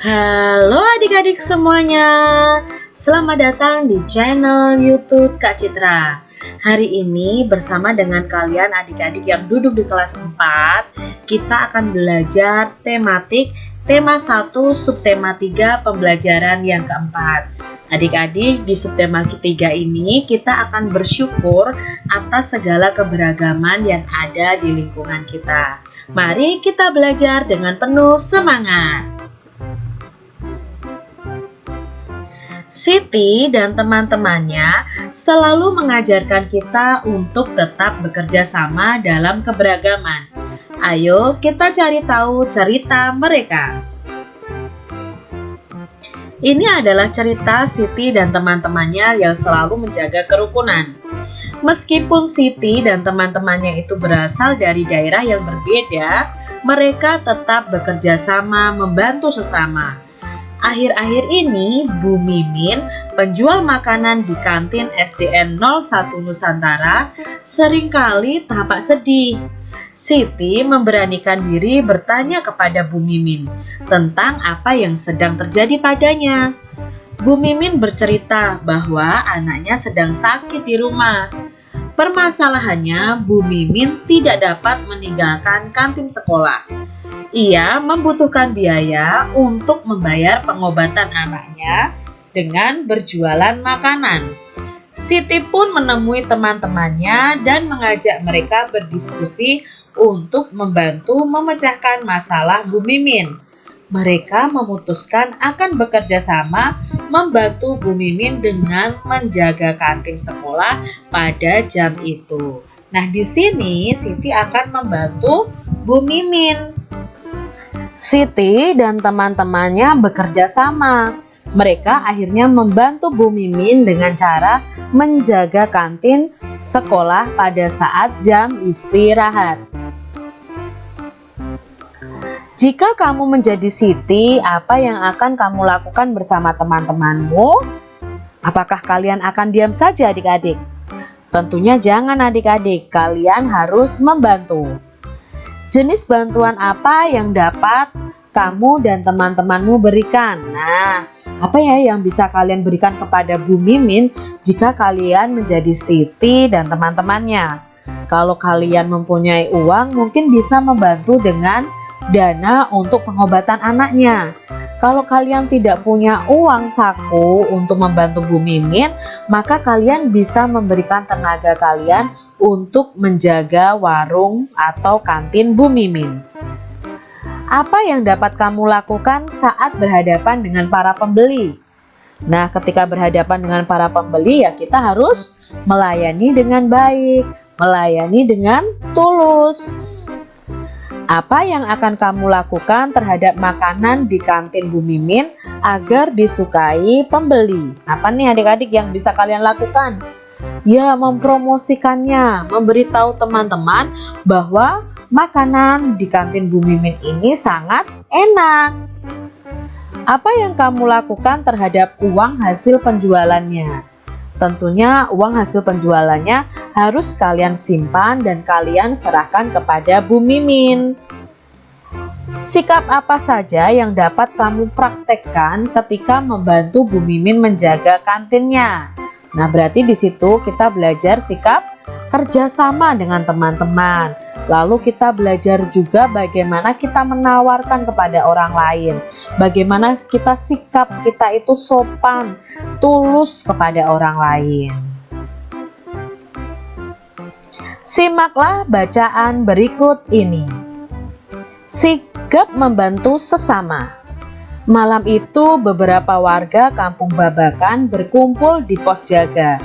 Halo adik-adik semuanya. Selamat datang di channel youtube Kak Citra. Hari ini bersama dengan kalian adik-adik yang duduk di kelas 4 Kita akan belajar tematik tema 1 subtema 3 pembelajaran yang keempat. Adik-adik di subtema ketiga ini kita akan bersyukur atas segala keberagaman yang ada di lingkungan kita. Mari kita belajar dengan penuh semangat Siti dan teman-temannya selalu mengajarkan kita untuk tetap bekerja sama dalam keberagaman. Ayo kita cari tahu cerita mereka. Ini adalah cerita Siti dan teman-temannya yang selalu menjaga kerukunan. Meskipun Siti dan teman-temannya itu berasal dari daerah yang berbeda, mereka tetap bekerja sama membantu sesama. Akhir-akhir ini, Bu Mimin, penjual makanan di kantin SDN 01 Nusantara, sering kali tampak sedih. Siti memberanikan diri bertanya kepada Bu Mimin tentang apa yang sedang terjadi padanya. Bu Mimin bercerita bahwa anaknya sedang sakit di rumah. Permasalahannya, Bu Mimin tidak dapat meninggalkan kantin sekolah ia membutuhkan biaya untuk membayar pengobatan anaknya dengan berjualan makanan. Siti pun menemui teman-temannya dan mengajak mereka berdiskusi untuk membantu memecahkan masalah Bu Mimin. Mereka memutuskan akan bekerja sama membantu Bu Mimin dengan menjaga kantin sekolah pada jam itu. Nah, di sini Siti akan membantu Bu Mimin Siti dan teman-temannya bekerja sama. Mereka akhirnya membantu Bu Mimin dengan cara menjaga kantin sekolah pada saat jam istirahat. Jika kamu menjadi Siti, apa yang akan kamu lakukan bersama teman-temanmu? Apakah kalian akan diam saja adik-adik? Tentunya jangan adik-adik, kalian harus membantu. Jenis bantuan apa yang dapat kamu dan teman-temanmu berikan? Nah, apa ya yang bisa kalian berikan kepada Bu Mimin jika kalian menjadi Siti dan teman-temannya? Kalau kalian mempunyai uang, mungkin bisa membantu dengan dana untuk pengobatan anaknya. Kalau kalian tidak punya uang saku untuk membantu Bu Mimin, maka kalian bisa memberikan tenaga kalian untuk menjaga warung atau kantin Bu Mimin. Apa yang dapat kamu lakukan saat berhadapan dengan para pembeli? Nah, ketika berhadapan dengan para pembeli ya kita harus melayani dengan baik, melayani dengan tulus. Apa yang akan kamu lakukan terhadap makanan di kantin Bu Mimin agar disukai pembeli? Apa nih adik-adik yang bisa kalian lakukan? Ya mempromosikannya, memberitahu teman-teman bahwa makanan di kantin Bu Mimin ini sangat enak. Apa yang kamu lakukan terhadap uang hasil penjualannya? Tentunya uang hasil penjualannya harus kalian simpan dan kalian serahkan kepada Bu Mimin. Sikap apa saja yang dapat kamu praktekkan ketika membantu Bu Mimin menjaga kantinnya? Nah, berarti di situ kita belajar sikap kerjasama dengan teman-teman. Lalu kita belajar juga bagaimana kita menawarkan kepada orang lain. Bagaimana kita sikap kita itu sopan, tulus kepada orang lain. Simaklah bacaan berikut ini. Sikap membantu sesama. Malam itu beberapa warga kampung Babakan berkumpul di pos jaga.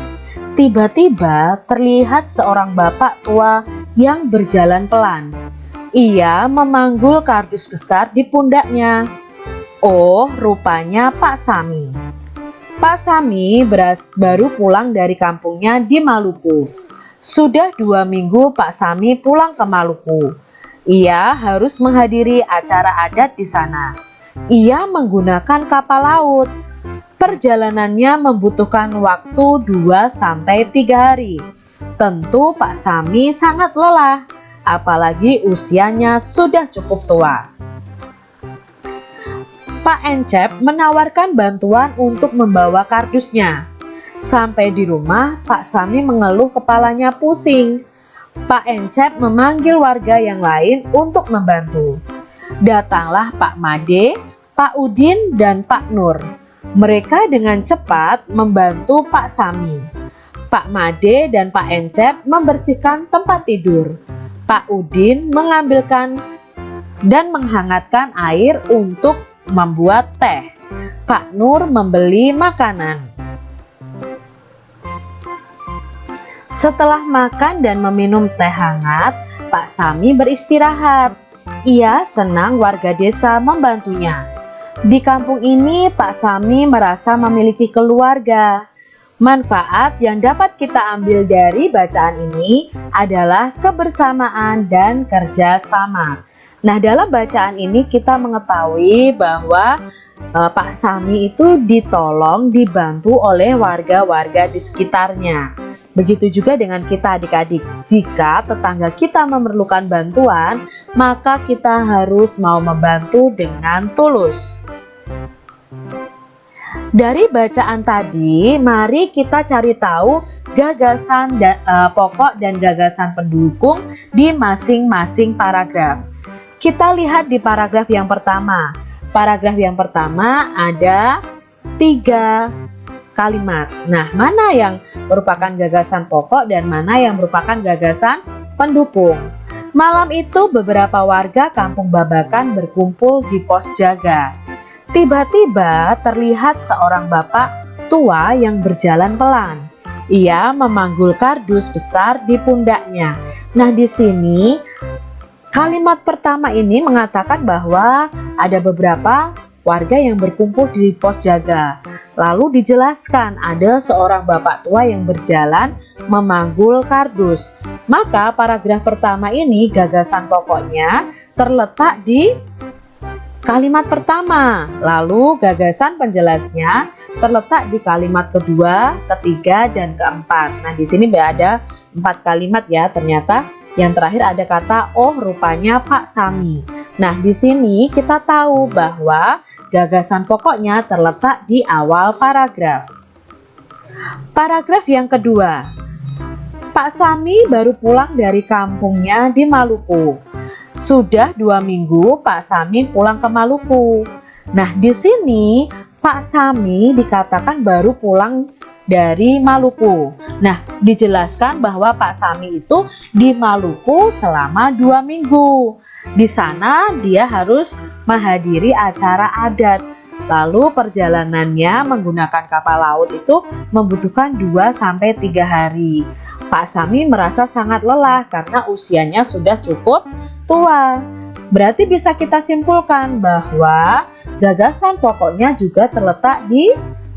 Tiba-tiba terlihat seorang bapak tua yang berjalan pelan. Ia memanggul kardus besar di pundaknya. Oh, rupanya Pak Sami. Pak Sami beras baru pulang dari kampungnya di Maluku. Sudah dua minggu Pak Sami pulang ke Maluku. Ia harus menghadiri acara adat di sana ia menggunakan kapal laut. Perjalanannya membutuhkan waktu 2-3 hari. Tentu Pak Sami sangat lelah, apalagi usianya sudah cukup tua. Pak Encep menawarkan bantuan untuk membawa kardusnya. Sampai di rumah, Pak Sami mengeluh kepalanya pusing. Pak Encep memanggil warga yang lain untuk membantu. Datanglah Pak Made, Pak Udin, dan Pak Nur. Mereka dengan cepat membantu Pak Sami. Pak Made dan Pak Encep membersihkan tempat tidur. Pak Udin mengambilkan dan menghangatkan air untuk membuat teh. Pak Nur membeli makanan. Setelah makan dan meminum teh hangat, Pak Sami beristirahat. Ia senang warga desa membantunya. Di kampung ini, Pak Sami merasa memiliki keluarga. Manfaat yang dapat kita ambil dari bacaan ini adalah kebersamaan dan kerjasama. Nah, dalam bacaan ini kita mengetahui bahwa e, Pak Sami itu ditolong, dibantu oleh warga-warga di sekitarnya. Begitu juga dengan kita adik-adik. Jika tetangga kita memerlukan bantuan, maka kita harus mau membantu dengan tulus. Dari bacaan tadi, mari kita cari tahu gagasan da, uh, pokok dan gagasan pendukung di masing-masing paragraf. Kita lihat di paragraf yang pertama. Paragraf yang pertama ada tiga kalimat. Nah, mana yang merupakan gagasan pokok dan mana yang merupakan gagasan pendukung? Malam itu beberapa warga kampung Babakan berkumpul di pos jaga. Tiba-tiba terlihat seorang bapak tua yang berjalan pelan. Ia memanggul kardus besar di pundaknya. Nah, di sini Kalimat pertama ini mengatakan bahwa ada beberapa warga yang berkumpul di pos jaga. Lalu dijelaskan ada seorang bapak tua yang berjalan memanggul kardus. Maka paragraf pertama ini gagasan pokoknya terletak di kalimat pertama. Lalu gagasan penjelasnya terletak di kalimat kedua, ketiga, dan keempat. Nah, di sini ada empat kalimat ya ternyata yang terakhir ada kata oh rupanya Pak Sami. Nah, di sini kita tahu bahwa gagasan pokoknya terletak di awal paragraf. Paragraf yang kedua. Pak Sami baru pulang dari kampungnya di Maluku. Sudah dua minggu Pak Sami pulang ke Maluku. Nah, di sini Pak Sami dikatakan baru pulang dari Maluku. Nah, dijelaskan bahwa Pak Sami itu di Maluku selama dua minggu. Di sana dia harus menghadiri acara adat. Lalu perjalanannya menggunakan kapal laut itu membutuhkan 2-3 hari. Pak Sami merasa sangat lelah karena usianya sudah cukup tua. Berarti bisa kita simpulkan bahwa gagasan pokoknya juga terletak di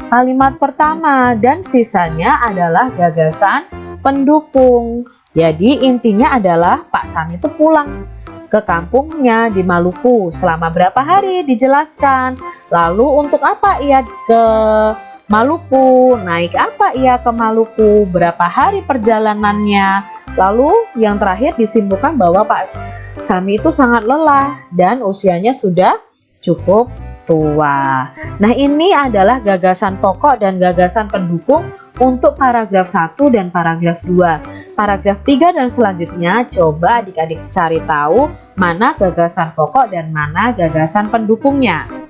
kalimat pertama dan sisanya adalah gagasan pendukung. Jadi intinya adalah Pak Sami itu pulang ke kampungnya di Maluku selama berapa hari dijelaskan. Lalu untuk apa ia ke Maluku? Naik apa ia ke Maluku? Berapa hari perjalanannya? Lalu yang terakhir disimpulkan bahwa Pak Sami itu sangat lelah dan usianya sudah cukup tua. Nah ini adalah gagasan pokok dan gagasan pendukung untuk paragraf 1 dan paragraf 2. Paragraf 3 dan selanjutnya coba adik-adik cari tahu mana gagasan pokok dan mana gagasan pendukungnya.